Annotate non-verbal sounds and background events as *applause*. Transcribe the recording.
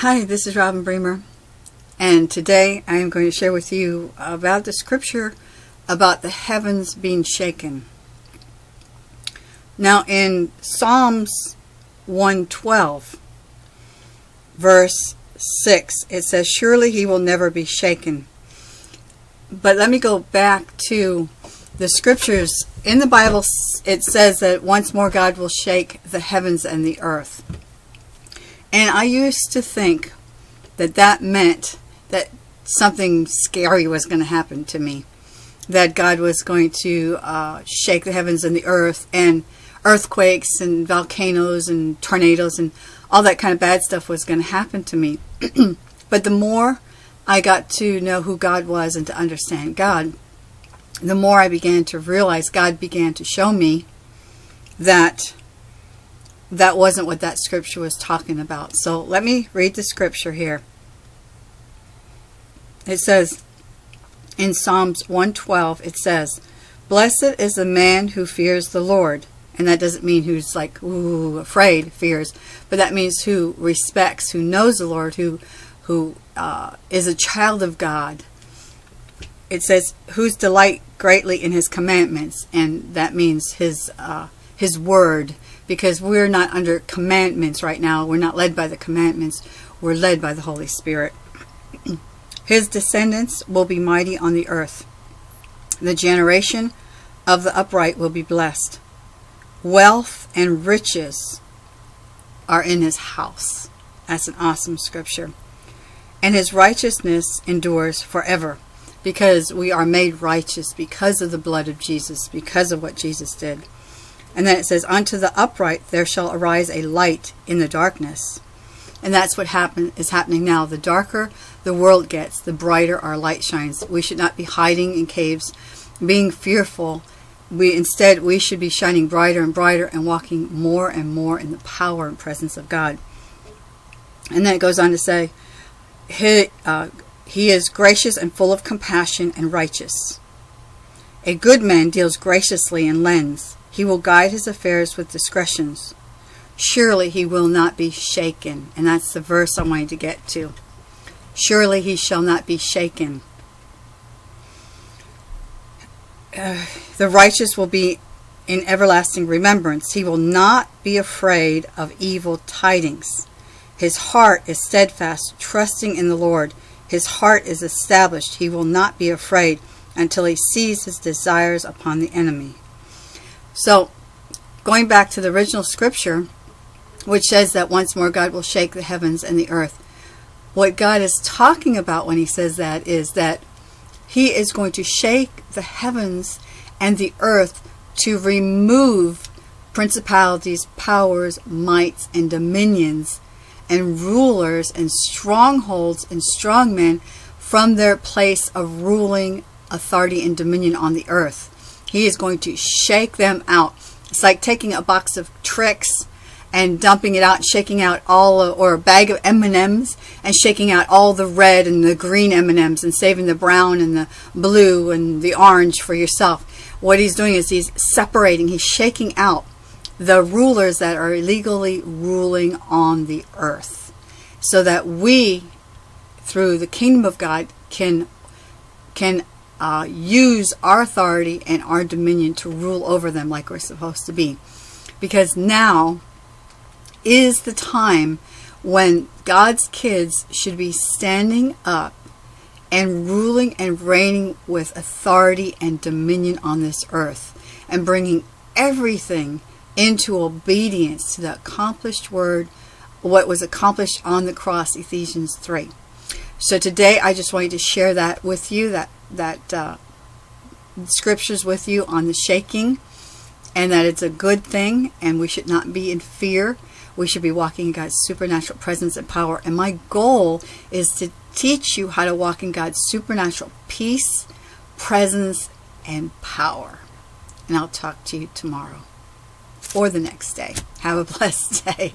Hi, this is Robin Bremer, and today I am going to share with you about the scripture about the heavens being shaken. Now, in Psalms 112, verse 6, it says, Surely he will never be shaken. But let me go back to the scriptures. In the Bible, it says that once more God will shake the heavens and the earth. And I used to think that that meant that something scary was going to happen to me. That God was going to uh, shake the heavens and the earth and earthquakes and volcanoes and tornadoes and all that kind of bad stuff was going to happen to me. *clears throat* but the more I got to know who God was and to understand God, the more I began to realize God began to show me that that wasn't what that scripture was talking about. So let me read the scripture here. It says in Psalms 112, it says, Blessed is the man who fears the Lord. And that doesn't mean who's like, ooh, afraid, fears, but that means who respects, who knows the Lord, who, who uh, is a child of God. It says, whose delight greatly in his commandments, and that means his, uh, his word, because we're not under commandments right now. We're not led by the commandments. We're led by the Holy Spirit. *clears throat* His descendants will be mighty on the earth. The generation of the upright will be blessed. Wealth and riches are in his house. That's an awesome scripture. And his righteousness endures forever because we are made righteous because of the blood of Jesus, because of what Jesus did. And then it says, Unto the upright there shall arise a light in the darkness. And that's what happen, is happening now. The darker the world gets, the brighter our light shines. We should not be hiding in caves, being fearful. We Instead, we should be shining brighter and brighter and walking more and more in the power and presence of God. And then it goes on to say, he, uh, he is gracious and full of compassion and righteous. A good man deals graciously and lends. He will guide his affairs with discretions. Surely he will not be shaken. And that's the verse I wanted to get to. Surely he shall not be shaken. Uh, the righteous will be in everlasting remembrance. He will not be afraid of evil tidings. His heart is steadfast, trusting in the Lord. His heart is established. He will not be afraid until he sees his desires upon the enemy. So, going back to the original scripture, which says that once more God will shake the heavens and the earth, what God is talking about when he says that is that he is going to shake the heavens and the earth to remove principalities, powers, mights, and dominions, and rulers, and strongholds, and strongmen from their place of ruling authority and dominion on the earth. He is going to shake them out. It's like taking a box of tricks and dumping it out, shaking out all, of, or a bag of M&Ms and shaking out all the red and the green M&Ms and saving the brown and the blue and the orange for yourself. What he's doing is he's separating, he's shaking out the rulers that are illegally ruling on the earth so that we, through the kingdom of God, can, can uh, use our authority and our dominion to rule over them like we're supposed to be. Because now is the time when God's kids should be standing up and ruling and reigning with authority and dominion on this earth and bringing everything into obedience to the accomplished word, what was accomplished on the cross, Ephesians 3. So today I just wanted to share that with you, that that uh, scriptures with you on the shaking and that it's a good thing and we should not be in fear. We should be walking in God's supernatural presence and power. And my goal is to teach you how to walk in God's supernatural peace, presence, and power. And I'll talk to you tomorrow or the next day. Have a *laughs* blessed day.